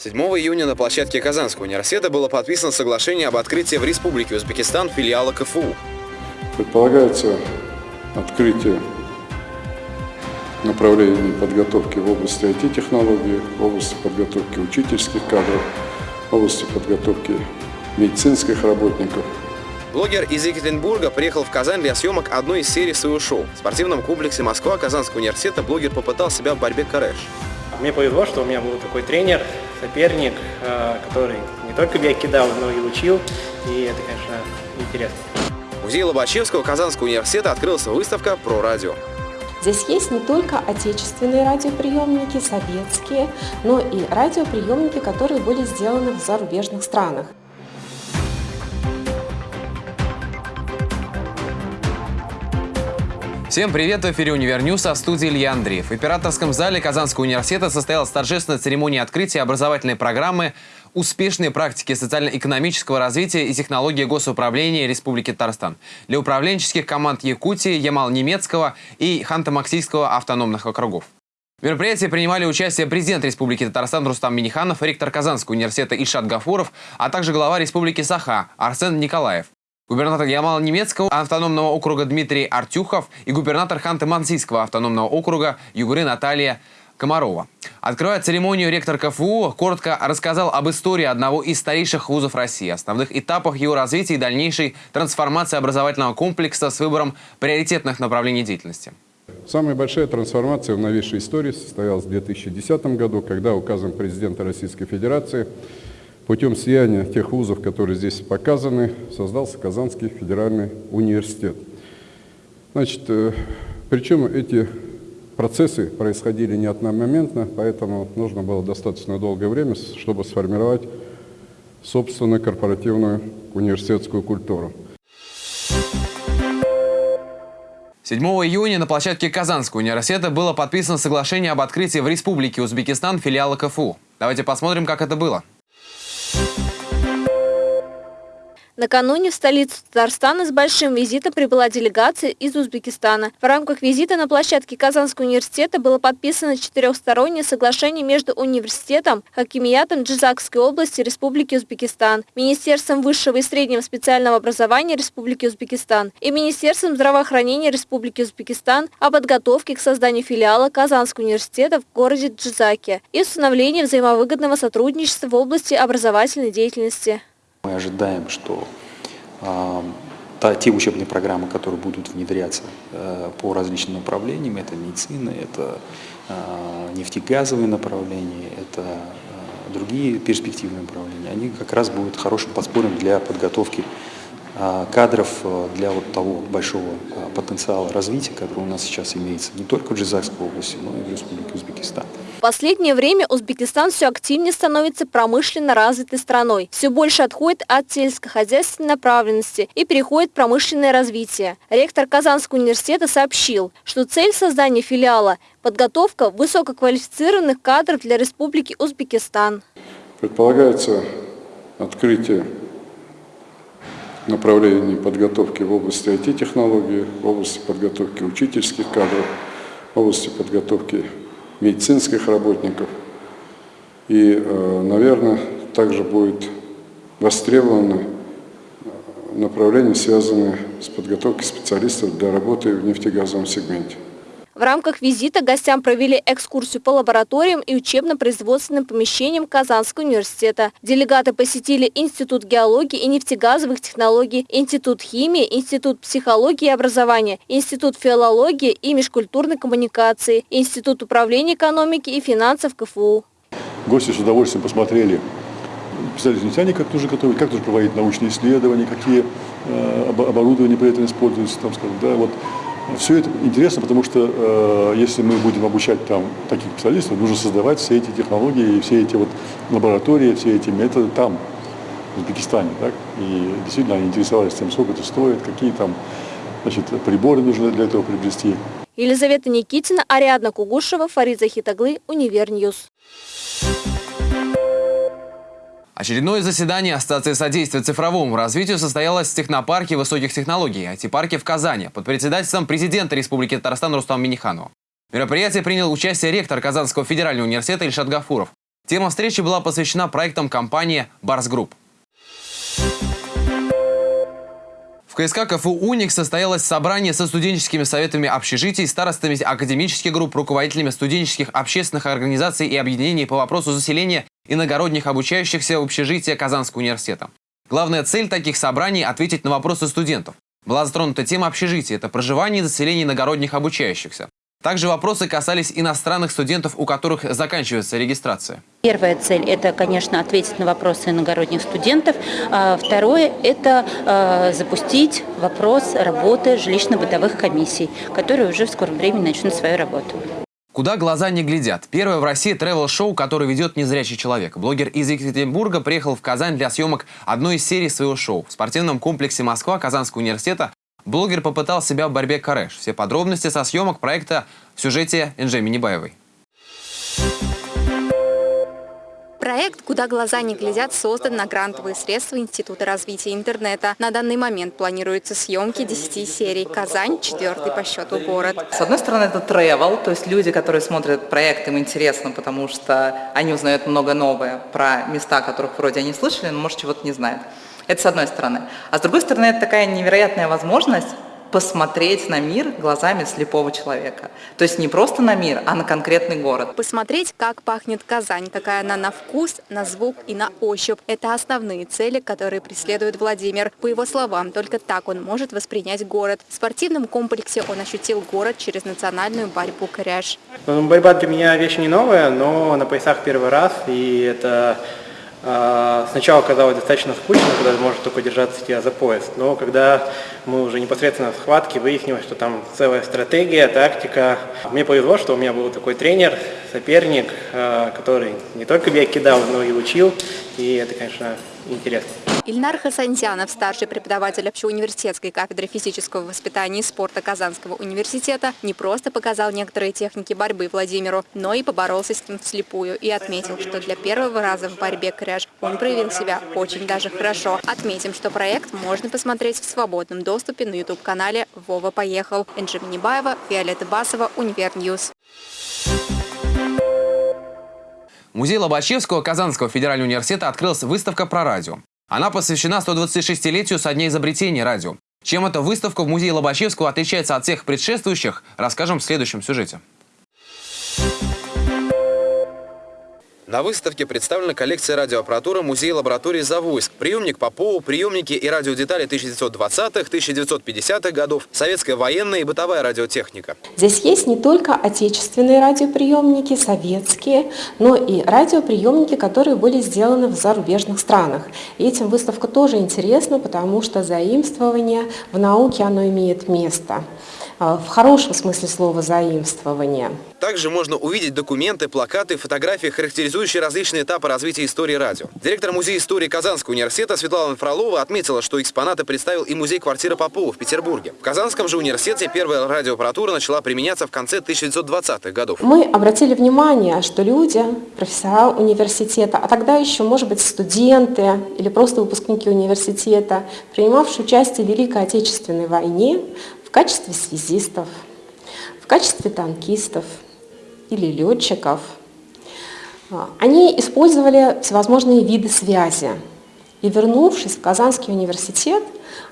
7 июня на площадке Казанского университета было подписано соглашение об открытии в Республике Узбекистан филиала КФУ. Предполагается открытие направлений подготовки в области IT-технологий, в области подготовки учительских кадров, в области подготовки медицинских работников. Блогер из Екатеринбурга приехал в Казань для съемок одной из серий своего шоу. В спортивном комплексе Москва Казанского университета блогер попытал себя в борьбе корэш. Мне повезло, что у меня был такой тренер, соперник, э, который не только меня кидал, но и учил, и это, конечно, интересно. В музее Лобачевского Казанского университета открылась выставка про радио. Здесь есть не только отечественные радиоприемники, советские, но и радиоприемники, которые были сделаны в зарубежных странах. Всем привет! В эфире «Univer News», а в студии Илья Андреев. В Императорском зале Казанского университета состоялась торжественная церемония открытия образовательной программы «Успешные практики социально-экономического развития и технологии госуправления Республики Татарстан» для управленческих команд Якутии, Ямало-Ненецкого и Ханты-Мансийского автономных округов. В мероприятии принимали участие президент Республики Татарстан Рустам Минниханов, ректор Казанского университета Ильшат Гафуров, а также глава Республики Саха Айсен Николаев. Губернатор Ямала-Немецкого автономного округа Дмитрий Артюхов и губернатор Ханты-Мансийского автономного округа Югуры Наталья Комарова. Открывая церемонию, ректор КФУ коротко рассказал об истории одного из старейших вузов России, основных этапах его развития и дальнейшей трансформации образовательного комплекса с выбором приоритетных направлений деятельности. Самая большая трансформация в новейшей истории состоялась в 2010 году, когда указом президента Российской Федерации Путем слияния тех вузов, которые здесь показаны, создался Казанский федеральный университет. Значит, э, причем эти процессы происходили не одномоментно, поэтому нужно было достаточно долгое время, чтобы сформировать собственную корпоративную университетскую культуру. 7 июня на площадке Казанского университета было подписано соглашение об открытии в Республике Узбекистан филиала КФУ. Давайте посмотрим, как это было. Накануне в столицу Татарстана с большим визитом прибыла делегация из Узбекистана. В рамках визита на площадке Казанского университета было подписано четырехстороннее соглашение между университетом, Хакимиятом Джизакской области Республики Узбекистан, Министерством высшего и среднего специального образования Республики Узбекистан и Министерством здравоохранения Республики Узбекистан о подготовке к созданию филиала Казанского университета в городе Джизаке и установлении взаимовыгодного сотрудничества в области образовательной деятельности. Мы ожидаем, что э, та, те учебные программы, которые будут внедряться э, по различным направлениям, это медицина, это э, нефтегазовые направления, это э, другие перспективные направления, они как раз будут хорошим подспорьем для подготовки кадров э, для вот того большого потенциала развития, который у нас сейчас имеется не только в Джизакской области, но и в Республике Узбекистан. В последнее время Узбекистан все активнее становится промышленно развитой страной. Все больше отходит от сельскохозяйственной направленности и переходит в промышленное развитие. Ректор Казанского университета сообщил, что цель создания филиала – подготовка высококвалифицированных кадров для Республики Узбекистан. Предполагается открытие направлений подготовки в области IT-технологий, в области подготовки учительских кадров, в области подготовки медицинских работников. И, э, наверное, также будет востребовано э, направление, связанное с подготовкой специалистов для работы в нефтегазовом сегменте. В рамках визита гостям провели экскурсию по лабораториям и учебно-производственным помещениям Казанского университета. Делегаты посетили Институт геологии и нефтегазовых технологий, Институт химии, Институт психологии и образования, Институт филологии и межкультурной коммуникации, Институт управления экономики и финансов КФУ. Гости с удовольствием посмотрели специалисты нефтяне, как тоже готовить, как тоже проводить научные исследования, какие э, оборудования при этом используются, там, скажем, да, вот все это интересно, потому что э, если мы будем обучать там таких специалистов, нужно создавать все эти технологии, все эти вот лаборатории, все эти методы там, в Узбекистане. Так? И действительно они интересовались тем, сколько это стоит, какие там значит, приборы нужно для этого приобрести. Елизавета Никитина, Ариадна Кугушева, Фарид Захитаглы, Univer News. Очередное заседание Ассоциации содействия цифровому развитию состоялось в технопарке высоких технологий IT-парке в Казани под председательством президента Республики Татарстан Рустам Миниханова. В мероприятии принял участие ректор Казанского федерального университета Ильшат Гафуров. Тема встречи была посвящена проектам компании «Барс Групп». В КСК КФУ «УНИКС» состоялось собрание со студенческими советами общежитий, старостами академических групп, руководителями студенческих общественных организаций и объединений по вопросу заселения иногородних обучающихся в общежитие Казанского университета. Главная цель таких собраний – ответить на вопросы студентов. Была затронута тема общежития – это проживание и заселение иногородних обучающихся. Также вопросы касались иностранных студентов, у которых заканчивается регистрация. Первая цель – это, конечно, ответить на вопросы иногородних студентов. А второе – это э, запустить вопрос работы жилищно-бытовых комиссий, которые уже в скором времени начнут свою работу. Куда глаза не глядят. Первое в России тревел-шоу, которое ведет незрячий человек. Блогер из Екатеринбурга приехал в Казань для съемок одной из серий своего шоу. В спортивном комплексе Москва Казанского университета блогер попытал себя в борьбе кареш. Все подробности со съемок проекта в сюжете Энджи Минибаевой. Проект «Куда глаза не глядят» создан на грантовые средства Института развития интернета. На данный момент планируются съемки 10 серий. Казань – четвертый по счету город. С одной стороны, это travel, то есть люди, которые смотрят проект, им интересно, потому что они узнают много новое про места, которых вроде они слышали, но, может, чего-то не знают. Это с одной стороны. А с другой стороны, это такая невероятная возможность посмотреть на мир глазами слепого человека. То есть не просто на мир, а на конкретный город. Посмотреть, как пахнет Казань, какая она на вкус, на звук и на ощупь. Это основные цели, которые преследует Владимир. По его словам, только так он может воспринять город. В спортивном комплексе он ощутил город через национальную борьбу «Коряж». Борьба для меня вещь не новая, но на поясах первый раз, и это сначала казалось достаточно скучно, когда может только держаться тебя за пояс, но когда мы уже непосредственно в схватке выяснилось, что там целая стратегия, тактика. Мне повезло, что у меня был такой тренер, соперник, а, который не только бег кидал, но и учил, и это, конечно, интересно. Ильнар Хасантьянов, старший преподаватель общеуниверситетской кафедры физического воспитания и спорта Казанского университета, не просто показал некоторые техники борьбы Владимиру, но и поборолся с ним вслепую и отметил, что для первого раза в борьбе корэш он проявил себя очень даже хорошо. Отметим, что проект можно посмотреть в свободном доступе на YouTube-канале «Вова поехал». Энджи Минибаева, Виолетта Басова, Univer News. Музей Лобачевского Казанского федерального университета открылась выставка про радио. Она посвящена 126-летию со дня изобретения радио. Чем эта выставка в музее Лобачевского отличается от всех предшествующих, расскажем в следующем сюжете. На выставке представлена коллекция радиоаппаратуры музея лаборатории «Завойск». Приемник Попова, приемники и радиодетали 1920-х, 1950-х годов, советская военная и бытовая радиотехника. Здесь есть не только отечественные радиоприемники, советские, но и радиоприемники, которые были сделаны в зарубежных странах. И этим выставка тоже интересна, потому что заимствование в науке оно имеет место. А, в хорошем смысле слова заимствования. Также можно увидеть документы, плакаты, фотографии, характеризующие различные этапы развития истории радио. Директор Музея истории Казанского университета Светлана Фролова отметила, что экспонаты представил и музей квартиры Попова в Петербурге. В Казанском же университете первая радиоаппаратура начала применяться в конце 1920-х годов. Мы обратили внимание, что люди, профессора университета, а тогда еще, может быть, студенты или просто выпускники университета, принимавшие участие в Великой Отечественной войне, в качестве связистов, в качестве танкистов или летчиков. А, они использовали всевозможные виды связи. И вернувшись в Казанский университет,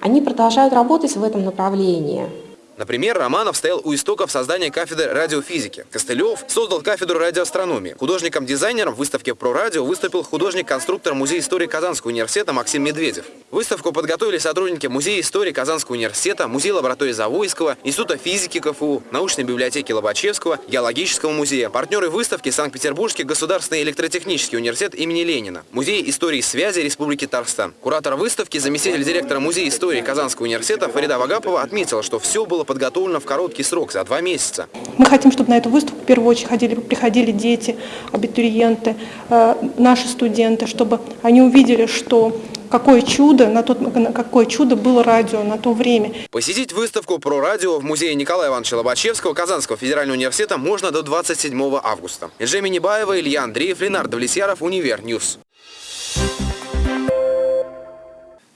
они продолжают работать в этом направлении – Например, Романов стоял у истоков создания кафедры радиофизики. Костылев создал кафедру радиоастрономии. Художником-дизайнером в выставке «Про радио» выступил художник-конструктор Музея истории Казанского университета Максим Медведев. Выставку подготовили сотрудники Музея истории Казанского университета, Музея лаборатории Завойского, Института физики КФУ, научной библиотеки Лобачевского, Геологического музея. Партнеры выставки Санкт-Петербургский государственный электротехнический университет имени Ленина, Музей истории связи Республики Татарстан. Куратор выставки, заместитель директора Музея истории Казанского университета Фарида Вагапова отметила, что все было было подготовлено в короткий срок, за два месяца. Мы хотим, чтобы на эту выставку в первую очередь ходили, приходили дети, абитуриенты, э, наши студенты, чтобы они увидели, что какое чудо, на тот, какое чудо было радио на то время. Посетить выставку про радио в музее Николая Ивановича Лобачевского Казанского федерального университета можно до 27 августа. Эжеми Небаева, Илья Андреев, Ленардо Влесьяров, Универ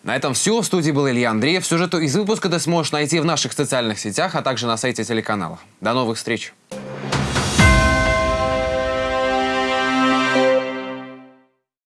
На этом все. В студии был Илья Андреев. Сюжету из выпуска ты сможешь найти в наших социальных сетях, а также на сайте телеканала. До новых встреч!